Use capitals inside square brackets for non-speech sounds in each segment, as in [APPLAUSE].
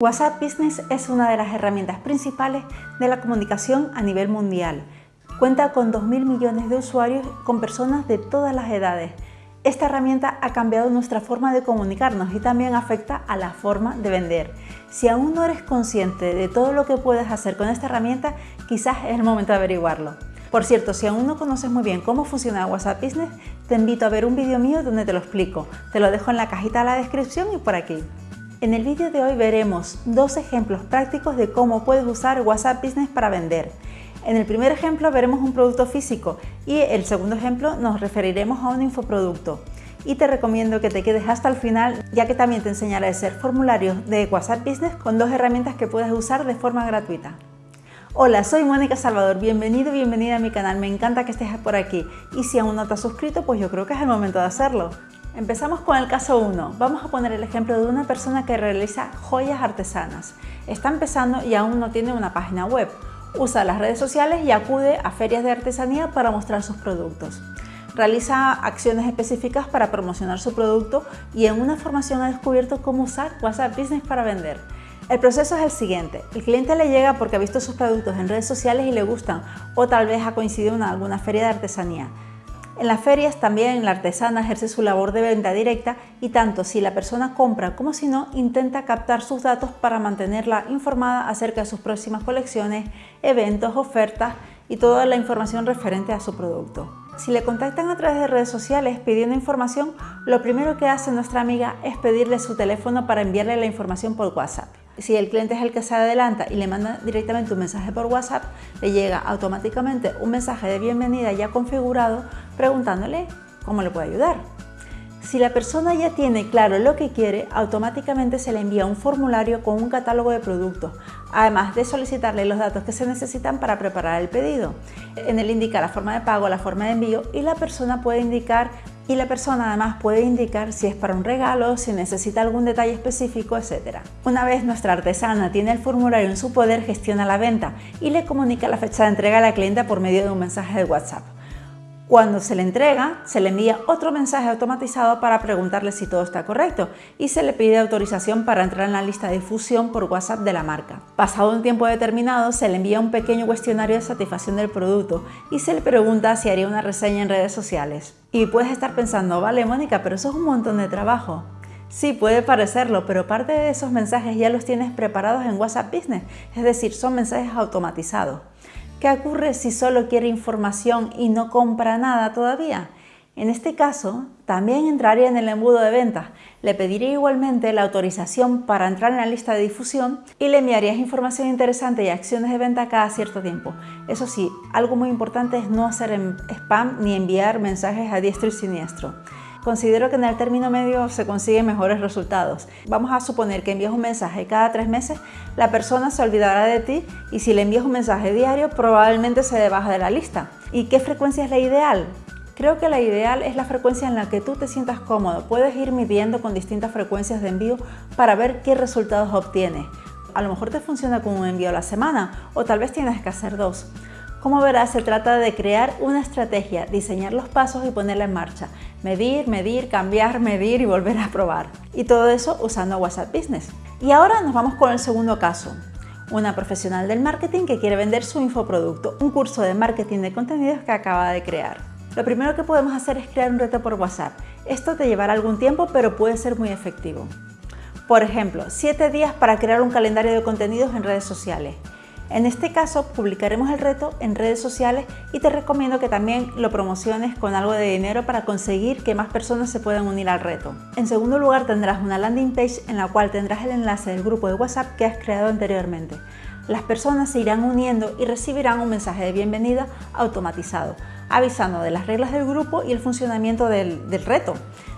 WhatsApp Business es una de las herramientas principales de la comunicación a nivel mundial. Cuenta con 2.000 millones de usuarios con personas de todas las edades. Esta herramienta ha cambiado nuestra forma de comunicarnos y también afecta a la forma de vender. Si aún no eres consciente de todo lo que puedes hacer con esta herramienta, quizás es el momento de averiguarlo. Por cierto, si aún no conoces muy bien cómo funciona WhatsApp Business, te invito a ver un vídeo mío donde te lo explico. Te lo dejo en la cajita de la descripción y por aquí. En el vídeo de hoy veremos dos ejemplos prácticos de cómo puedes usar WhatsApp Business para vender. En el primer ejemplo veremos un producto físico y el segundo ejemplo nos referiremos a un infoproducto. Y te recomiendo que te quedes hasta el final ya que también te enseñaré a hacer formularios de WhatsApp Business con dos herramientas que puedes usar de forma gratuita. Hola, soy Mónica Salvador, bienvenido bienvenida a mi canal, me encanta que estés por aquí y si aún no te has suscrito pues yo creo que es el momento de hacerlo. Empezamos con el caso 1. Vamos a poner el ejemplo de una persona que realiza joyas artesanas. Está empezando y aún no tiene una página web. Usa las redes sociales y acude a ferias de artesanía para mostrar sus productos. Realiza acciones específicas para promocionar su producto y en una formación ha descubierto cómo usar WhatsApp Business para vender. El proceso es el siguiente, el cliente le llega porque ha visto sus productos en redes sociales y le gustan o tal vez ha coincidido en alguna feria de artesanía. En las ferias también la artesana ejerce su labor de venta directa y tanto si la persona compra como si no, intenta captar sus datos para mantenerla informada acerca de sus próximas colecciones, eventos, ofertas y toda la información referente a su producto. Si le contactan a través de redes sociales pidiendo información, lo primero que hace nuestra amiga es pedirle su teléfono para enviarle la información por WhatsApp si el cliente es el que se adelanta y le manda directamente un mensaje por WhatsApp, le llega automáticamente un mensaje de bienvenida ya configurado preguntándole cómo le puede ayudar. Si la persona ya tiene claro lo que quiere, automáticamente se le envía un formulario con un catálogo de productos, además de solicitarle los datos que se necesitan para preparar el pedido. En él indica la forma de pago, la forma de envío y la persona puede indicar y la persona además puede indicar si es para un regalo, si necesita algún detalle específico, etc. Una vez nuestra artesana tiene el formulario en su poder, gestiona la venta y le comunica la fecha de entrega a la clienta por medio de un mensaje de WhatsApp. Cuando se le entrega, se le envía otro mensaje automatizado para preguntarle si todo está correcto y se le pide autorización para entrar en la lista de difusión por WhatsApp de la marca. Pasado un tiempo determinado, se le envía un pequeño cuestionario de satisfacción del producto y se le pregunta si haría una reseña en redes sociales. Y puedes estar pensando, vale Mónica, pero eso es un montón de trabajo. Sí, puede parecerlo, pero parte de esos mensajes ya los tienes preparados en WhatsApp Business, es decir, son mensajes automatizados. ¿Qué ocurre si solo quiere información y no compra nada todavía? En este caso, también entraría en el embudo de ventas. Le pediría igualmente la autorización para entrar en la lista de difusión y le enviarías información interesante y acciones de venta cada cierto tiempo. Eso sí, algo muy importante es no hacer spam ni enviar mensajes a diestro y siniestro considero que en el término medio se consiguen mejores resultados. Vamos a suponer que envías un mensaje cada tres meses, la persona se olvidará de ti y si le envías un mensaje diario probablemente se baja de la lista. ¿Y qué frecuencia es la ideal? Creo que la ideal es la frecuencia en la que tú te sientas cómodo. Puedes ir midiendo con distintas frecuencias de envío para ver qué resultados obtienes. A lo mejor te funciona con un envío a la semana o tal vez tienes que hacer dos. Como verás, se trata de crear una estrategia, diseñar los pasos y ponerla en marcha. Medir, medir, cambiar, [LAUGHS] medir y volver a probar. Y todo eso usando WhatsApp Business. Y ahora nos vamos con el segundo caso. Una profesional del marketing que quiere vender su infoproducto, un curso de marketing de contenidos que acaba de crear. Lo primero que podemos hacer es crear un reto por WhatsApp. Esto te llevará algún tiempo, pero puede ser muy efectivo. Por ejemplo, 7 días para crear un calendario de contenidos en redes sociales. En este caso publicaremos el reto en redes sociales y te recomiendo que también lo promociones con algo de dinero para conseguir que más personas se puedan unir al reto. En segundo lugar tendrás una landing page en la cual tendrás el enlace del grupo de WhatsApp que has creado anteriormente. Las personas se irán uniendo y recibirán un mensaje de bienvenida automatizado, avisando de las reglas del grupo y el funcionamiento del, reto,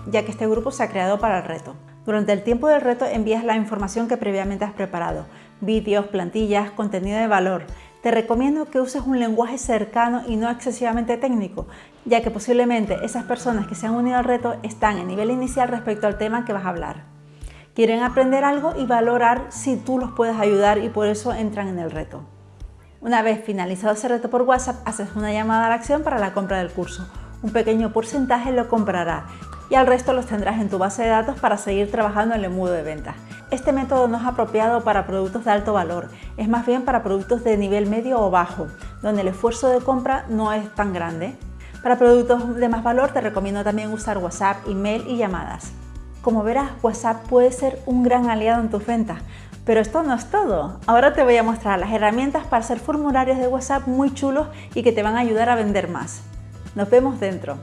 ya que este grupo se ha creado para el reto. Durante el tiempo del reto envías la información que previamente has preparado, vídeos, plantillas, contenido de valor. Te recomiendo que uses un lenguaje cercano y no excesivamente técnico, ya que posiblemente esas personas que se han unido al reto están en nivel inicial respecto al tema que vas a hablar. Quieren aprender algo y valorar si tú los puedes ayudar y por eso entran en el reto. Una vez finalizado ese reto por WhatsApp, haces una llamada a la acción para la compra del curso. Un pequeño porcentaje lo comprará y al resto los tendrás en tu base de datos para seguir trabajando en el embudo de ventas. Este método no es apropiado para productos de alto valor, es más bien para productos de nivel medio o bajo, donde el esfuerzo de compra no es tan grande. Para productos de más valor te recomiendo también usar WhatsApp, email y llamadas. Como verás, WhatsApp puede ser un gran aliado en tus ventas, pero esto no es todo. Ahora te voy a mostrar las herramientas para hacer formularios de WhatsApp muy chulos y que te van a ayudar a vender más. Nos vemos dentro.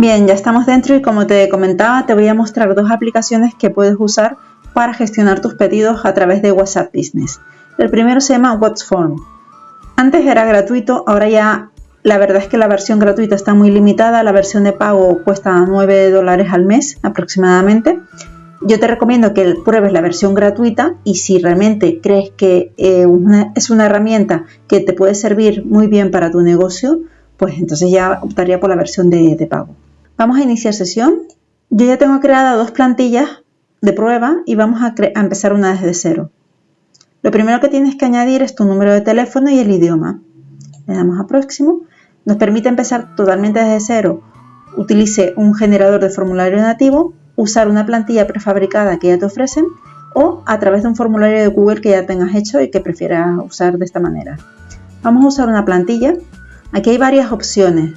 Bien, ya estamos dentro y como te comentaba, te voy a mostrar dos aplicaciones que puedes usar para gestionar tus pedidos a través de WhatsApp Business. El primero se llama WhatsForm. Antes era gratuito, ahora ya la verdad es que la versión gratuita está muy limitada, la versión de pago cuesta 9 dólares al mes aproximadamente. Yo te recomiendo que pruebes la versión gratuita y si realmente crees que eh, es una herramienta que te puede servir muy bien para tu negocio, pues entonces ya optaría por la versión de, pago. Vamos a iniciar sesión. Yo ya tengo creada dos plantillas de prueba y vamos a empezar una desde cero. Lo primero que tienes que añadir es tu número de teléfono y el idioma. Le damos a próximo nos permite empezar totalmente desde cero. Utilice un generador de formulario nativo, usar una plantilla prefabricada que ya te ofrecen o a través de un formulario de Google que ya tengas hecho y que prefieras usar de esta manera. Vamos a usar una plantilla. Aquí hay varias opciones.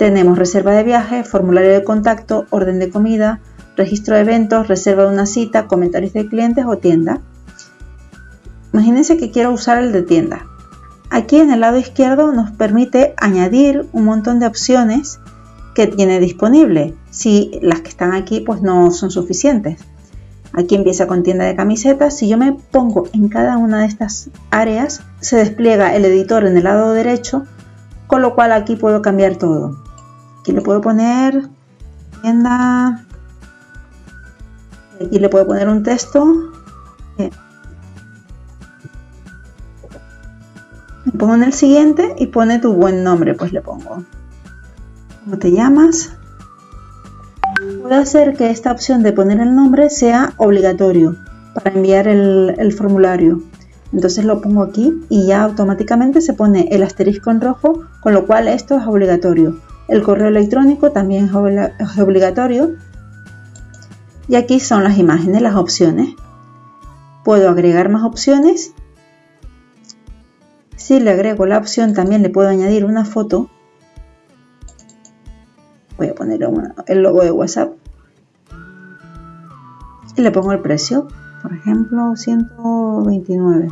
Tenemos reserva de viaje, formulario de contacto, orden de comida, registro de eventos, reserva de una cita, comentarios de clientes o tienda. Imagínense que quiero usar el de tienda. Aquí en el lado izquierdo nos permite añadir un montón de opciones que tiene disponible, si las que están aquí pues no son suficientes. Aquí empieza con tienda de camisetas. Si yo me pongo en cada una de estas áreas, se despliega el editor en el lado derecho, con lo cual aquí puedo cambiar todo. Aquí le puedo poner tienda. Aquí le puedo poner un texto. pongo en el siguiente y pone tu buen nombre, pues le pongo. ¿Cómo te llamas? Puedo hacer que esta opción de poner el nombre sea obligatorio para enviar el, formulario. Entonces lo pongo aquí y ya automáticamente se pone el asterisco en rojo, con lo cual esto es obligatorio. El correo electrónico también es obligatorio. Y aquí son las imágenes, las opciones. Puedo agregar más opciones si le agrego la opción, también le puedo añadir una foto. Voy a poner el logo de WhatsApp. Y le pongo el precio. Por ejemplo, 129.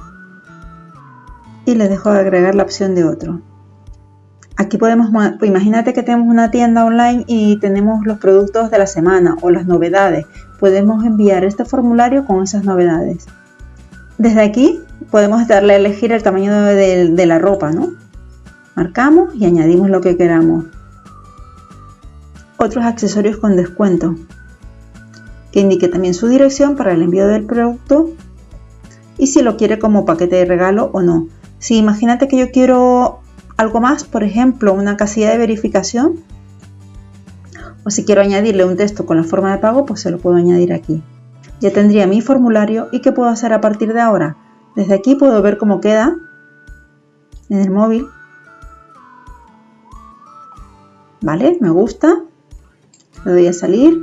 Y le dejo de agregar la opción de otro. Aquí podemos, imagínate que tenemos una tienda online y tenemos los productos de la semana o las novedades. Podemos enviar este formulario con esas novedades. Desde aquí podemos darle a elegir el tamaño de, la ropa, ¿no? Marcamos y añadimos lo que queramos. Otros accesorios con descuento que indique también su dirección para el envío del producto y si lo quiere como paquete de regalo o no. Si imagínate que yo quiero algo más, por ejemplo, una casilla de verificación, o si quiero añadirle un texto con la forma de pago, pues se lo puedo añadir aquí. Ya tendría mi formulario y ¿qué puedo hacer a partir de ahora? Desde aquí puedo ver cómo queda en el móvil. ¿Vale? Me gusta. Le doy a salir.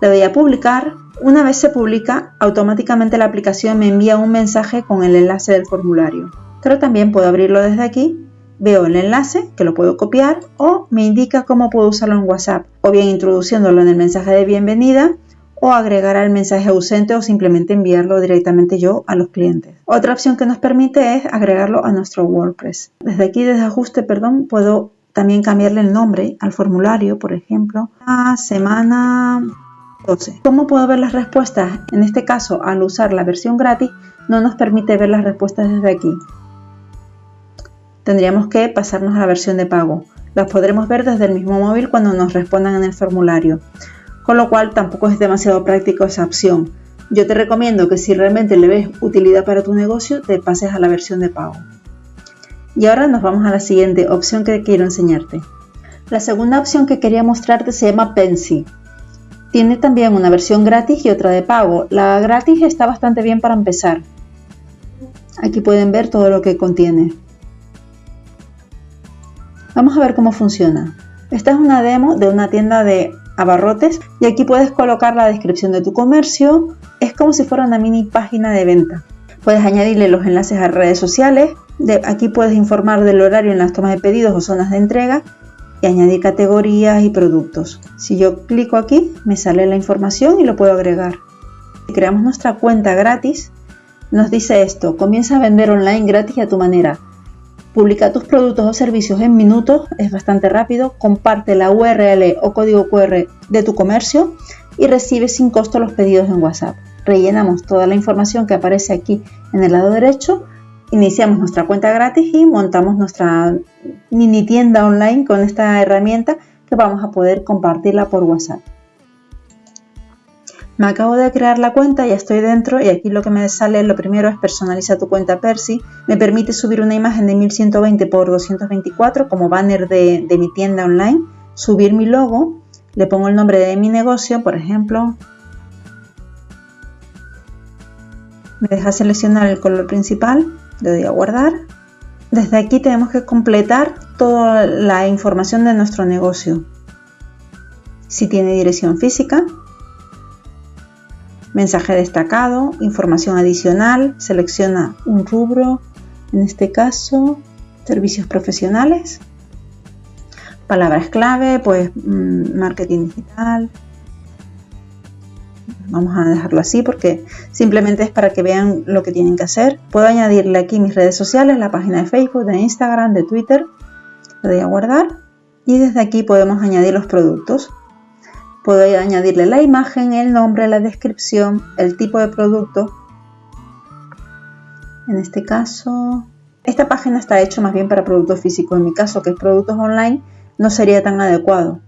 Le doy a publicar. Una vez se publica, automáticamente la aplicación me envía un mensaje con el enlace del formulario. Pero también puedo abrirlo desde aquí. Veo el enlace, que lo puedo copiar, o me indica cómo puedo usarlo en WhatsApp, o bien introduciéndolo en el mensaje de bienvenida, o agregar al mensaje ausente o simplemente enviarlo directamente yo a los clientes. Otra opción que nos permite es agregarlo a nuestro WordPress. Desde aquí, desde ajuste, perdón, puedo también cambiarle el nombre al formulario, por ejemplo, a semana 12. ¿Cómo puedo ver las respuestas? En este caso, al usar la versión gratis, no nos permite ver las respuestas desde aquí. Tendríamos que pasarnos a la versión de pago. Las podremos ver desde el mismo móvil cuando nos respondan en el formulario con lo cual tampoco es demasiado práctico esa opción. Yo te recomiendo que si realmente le ves utilidad para tu negocio, te pases a la versión de pago. Y ahora nos vamos a la siguiente opción que quiero enseñarte. La segunda opción que quería mostrarte se llama Pensy. Tiene también una versión gratis y otra de pago. La gratis está bastante bien para empezar. Aquí pueden ver todo lo que contiene. Vamos a ver cómo funciona. Esta es una demo de una tienda de abarrotes y aquí puedes colocar la descripción de tu comercio. Es como si fuera una mini página de venta. Puedes añadirle los enlaces a redes sociales. De, aquí puedes informar del horario en las tomas de pedidos o zonas de entrega y añadir categorías y productos. Si yo clico aquí, me sale la información y lo puedo agregar. Si creamos nuestra cuenta gratis, nos dice esto, comienza a vender online gratis a tu manera. Publica tus productos o servicios en minutos, es bastante rápido, comparte la URL o código QR de tu comercio y recibe sin costo los pedidos en WhatsApp. Rellenamos toda la información que aparece aquí en el lado derecho, iniciamos nuestra cuenta gratis y montamos nuestra mini tienda online con esta herramienta que vamos a poder compartirla por WhatsApp. Me acabo de crear la cuenta, ya estoy dentro y aquí lo que me sale lo primero es personaliza tu cuenta Percy. Me permite subir una imagen de 1120 x 224 como banner de, de mi tienda online, subir mi logo, le pongo el nombre de mi negocio, por ejemplo. Me deja seleccionar el color principal, le doy a guardar. Desde aquí tenemos que completar toda la información de nuestro negocio. Si tiene dirección física, mensaje destacado, información adicional, selecciona un rubro, en este caso servicios profesionales, palabras clave, pues mm, marketing digital. Vamos a dejarlo así porque simplemente es para que vean lo que tienen que hacer. Puedo añadirle aquí mis redes sociales, la página de Facebook, de Instagram, de Twitter. Le doy a guardar y desde aquí podemos añadir los productos. Puedo añadirle la imagen, el nombre, la descripción, el tipo de producto. En este caso, esta página está hecha más bien para productos físicos. En mi caso, que es productos online, no sería tan adecuado.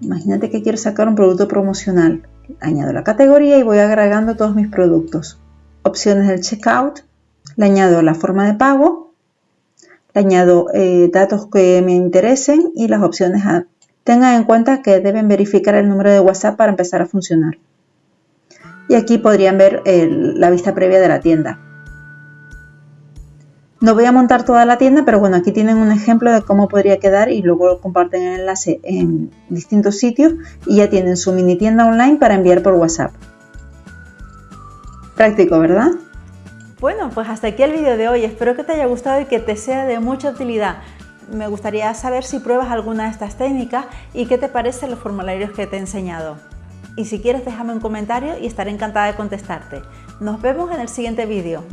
Imagínate que quiero sacar un producto promocional. Añado la categoría y voy agregando todos mis productos. Opciones del checkout. Le añado la forma de pago. Le añado eh, datos que me interesen y las opciones a Tengan en cuenta que deben verificar el número de WhatsApp para empezar a funcionar. Y aquí podrían ver la vista previa de la tienda. No voy a montar toda la tienda, pero bueno, aquí tienen un ejemplo de cómo podría quedar y luego comparten el enlace en distintos sitios y ya tienen su mini tienda online para enviar por WhatsApp. Práctico, ¿verdad? Bueno, pues hasta aquí el vídeo de hoy. Espero que te haya gustado y que te sea de mucha utilidad me gustaría saber si pruebas alguna de estas técnicas y qué te parecen los formularios que te he enseñado. Y si quieres déjame un comentario y estaré encantada de contestarte. Nos vemos en el siguiente vídeo.